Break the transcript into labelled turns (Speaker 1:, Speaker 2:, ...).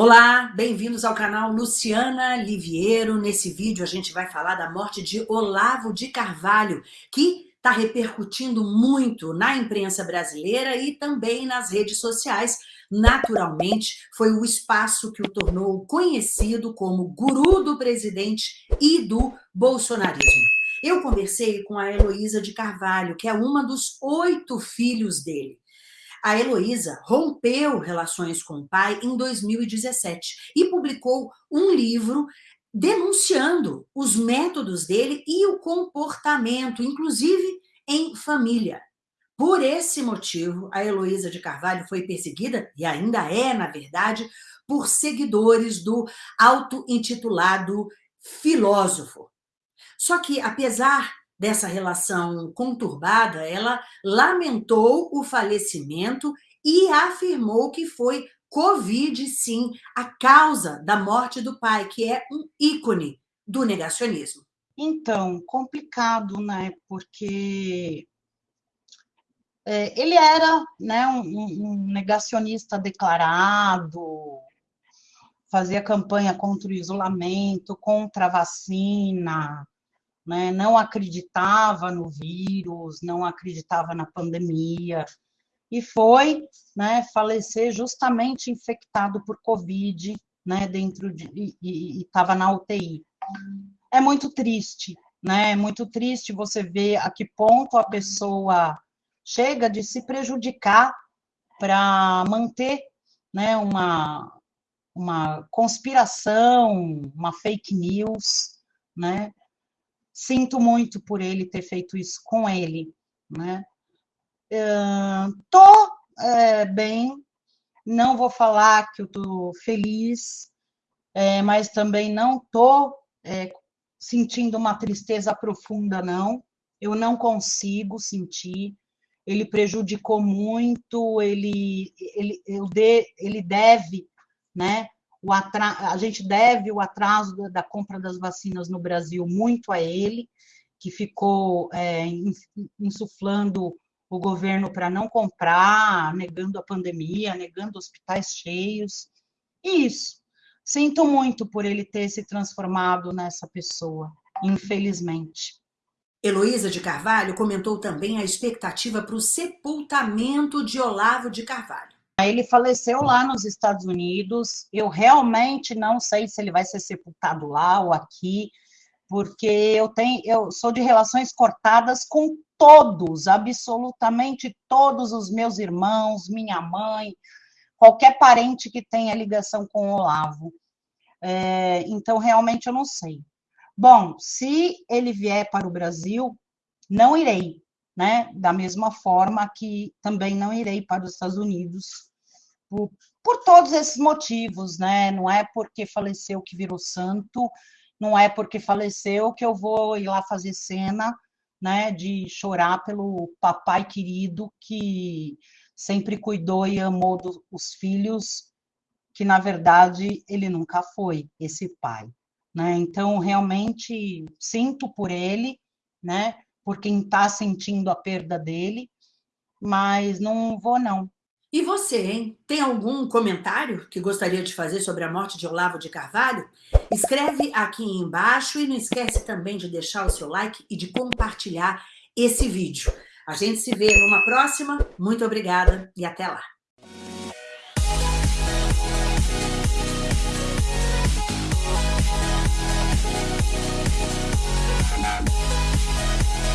Speaker 1: Olá, bem-vindos ao canal Luciana Liviero. Nesse vídeo a gente vai falar da morte de Olavo de Carvalho, que está repercutindo muito na imprensa brasileira e também nas redes sociais. Naturalmente, foi o espaço que o tornou conhecido como guru do presidente e do bolsonarismo. Eu conversei com a Heloísa de Carvalho, que é uma dos oito filhos dele. A Heloísa rompeu relações com o pai em 2017 e publicou um livro denunciando os métodos dele e o comportamento, inclusive em família. Por esse motivo, a Heloísa de Carvalho foi perseguida, e ainda é, na verdade, por seguidores do auto-intitulado filósofo. Só que, apesar dessa relação conturbada, ela lamentou o falecimento e afirmou que foi Covid, sim, a causa da morte do pai, que é um ícone do negacionismo.
Speaker 2: Então, complicado, né? Porque é, ele era né, um, um negacionista declarado, fazia campanha contra o isolamento, contra a vacina, né, não acreditava no vírus, não acreditava na pandemia, e foi né, falecer justamente infectado por Covid, né, dentro de, e estava na UTI. É muito triste, né? É muito triste você ver a que ponto a pessoa chega de se prejudicar para manter né, uma, uma conspiração, uma fake news, né? Sinto muito por ele ter feito isso com ele, né? Uh, tô é, bem, não vou falar que eu tô feliz, é, mas também não tô é, sentindo uma tristeza profunda, não. Eu não consigo sentir. Ele prejudicou muito, ele, ele, eu de, ele deve, né? A gente deve o atraso da compra das vacinas no Brasil muito a ele, que ficou é, insuflando o governo para não comprar, negando a pandemia, negando hospitais cheios. E isso. Sinto muito por ele ter se transformado nessa pessoa, infelizmente.
Speaker 1: Heloísa de Carvalho comentou também a expectativa para o sepultamento de Olavo de Carvalho.
Speaker 2: Ele faleceu lá nos Estados Unidos. Eu realmente não sei se ele vai ser sepultado lá ou aqui, porque eu tenho, eu sou de relações cortadas com todos, absolutamente todos os meus irmãos, minha mãe, qualquer parente que tenha ligação com o Olavo. É, então, realmente, eu não sei. Bom, se ele vier para o Brasil, não irei, né? Da mesma forma que também não irei para os Estados Unidos, por, por todos esses motivos, né? Não é porque faleceu que virou santo, não é porque faleceu que eu vou ir lá fazer cena, né? De chorar pelo papai querido que sempre cuidou e amou dos, os filhos, que na verdade ele nunca foi esse pai, né? Então realmente sinto por ele, né? Por quem está sentindo a perda dele, mas não vou não,
Speaker 1: e você, hein? Tem algum comentário que gostaria de fazer sobre a morte de Olavo de Carvalho? Escreve aqui embaixo e não esquece também de deixar o seu like e de compartilhar esse vídeo. A gente se vê numa próxima. Muito obrigada e até lá. We'll